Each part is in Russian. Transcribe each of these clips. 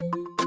you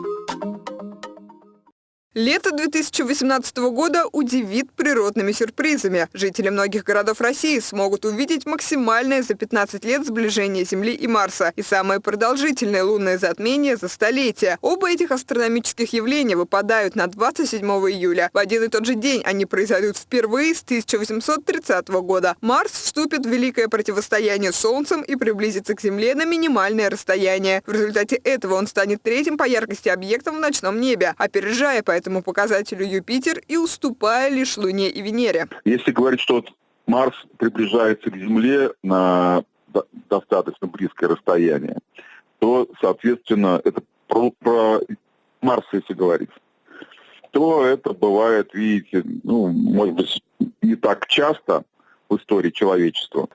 Лето 2018 года удивит природными сюрпризами. Жители многих городов России смогут увидеть максимальное за 15 лет сближение Земли и Марса и самое продолжительное лунное затмение за столетие. Оба этих астрономических явления выпадают на 27 июля. В один и тот же день они произойдут впервые с 1830 года. Марс вступит в великое противостояние с Солнцем и приблизится к Земле на минимальное расстояние. В результате этого он станет третьим по яркости объектом в ночном небе, опережая по этому показателю Юпитер и уступая лишь Луне и Венере. Если говорить, что Марс приближается к Земле на достаточно близкое расстояние, то, соответственно, это про, про Марс, если говорить, то это бывает, видите, ну, может быть, не так часто в истории человечества.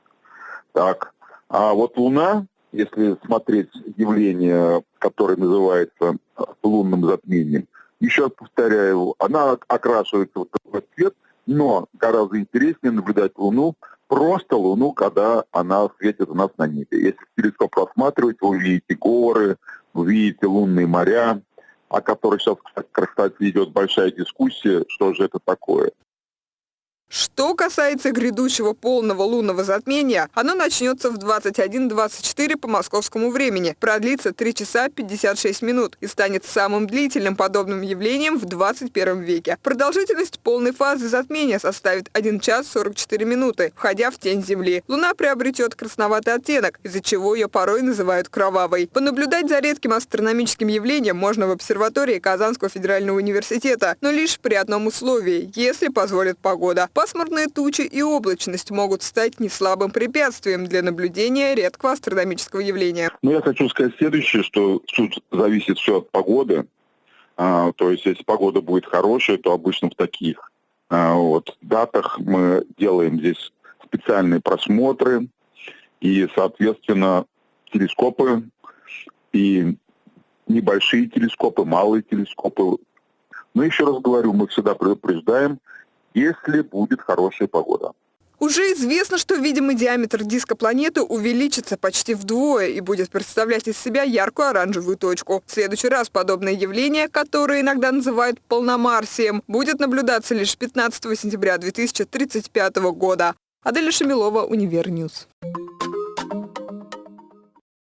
Так. А вот Луна, если смотреть явление, которое называется лунным затмением, еще раз повторяю, она окрашивается в такой цвет, но гораздо интереснее наблюдать Луну, просто Луну, когда она светит у нас на небе. Если телескоп рассматривать, вы увидите горы, вы видите лунные моря, о которых сейчас, кстати, идет большая дискуссия, что же это такое. Что касается грядущего полного лунного затмения, оно начнется в 21.24 по московскому времени, продлится 3 часа 56 минут и станет самым длительным подобным явлением в 21 веке. Продолжительность полной фазы затмения составит 1 час 44 минуты, входя в тень Земли. Луна приобретет красноватый оттенок, из-за чего ее порой называют кровавой. Понаблюдать за редким астрономическим явлением можно в обсерватории Казанского федерального университета, но лишь при одном условии, если позволит погода. Пасмурные тучи и облачность могут стать неслабым препятствием для наблюдения редкого астрономического явления. Ну, я хочу сказать следующее, что тут зависит все от погоды. А, то есть, если погода будет хорошая, то обычно в таких а, вот, датах мы делаем здесь специальные просмотры, и, соответственно, телескопы и небольшие телескопы, малые телескопы. Но еще раз говорю, мы всегда предупреждаем, если будет хорошая погода. Уже известно, что видимый диаметр диска планеты увеличится почти вдвое и будет представлять из себя яркую оранжевую точку. В следующий раз подобное явление, которое иногда называют полномарсием, будет наблюдаться лишь 15 сентября 2035 года. Аделя Шамилова, Универньюз.